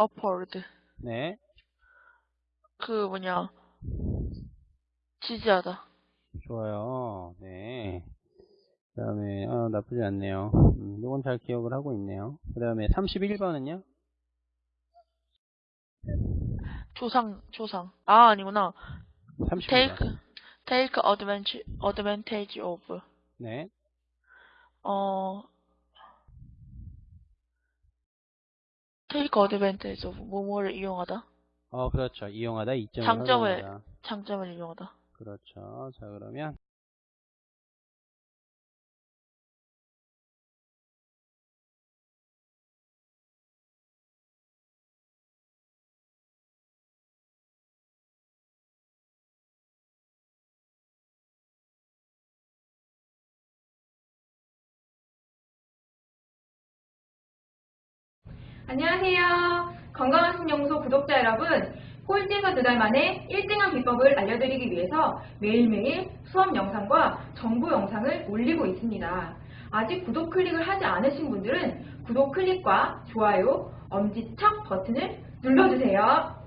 upward. 네. 그 뭐냐. 지지하다. 좋아요. 네. 그 다음에, 어, 나쁘지 않네요. 음, 이건 잘 기억을 하고 있네요. 그 다음에 31번은요? 조상, 조상. 아, 아니구나. 30번. take, take advantage, advantage of. 네. 어, advantage of. 뭐뭐를 이용하다. 어, 그렇죠. 이용하다, 이점을 장점을-. 장점을 이용하다. 그렇죠. 자, 그러면. 안녕하세요. 건강한 신연구소 구독자 여러분. 꼴찌에서 두 달 만에 1등한 비법을 알려드리기 위해서 매일매일 수업 영상과 정보 영상을 올리고 있습니다. 아직 구독 클릭을 하지 않으신 분들은 구독 클릭과 좋아요, 엄지척 버튼을 눌러주세요.